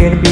can be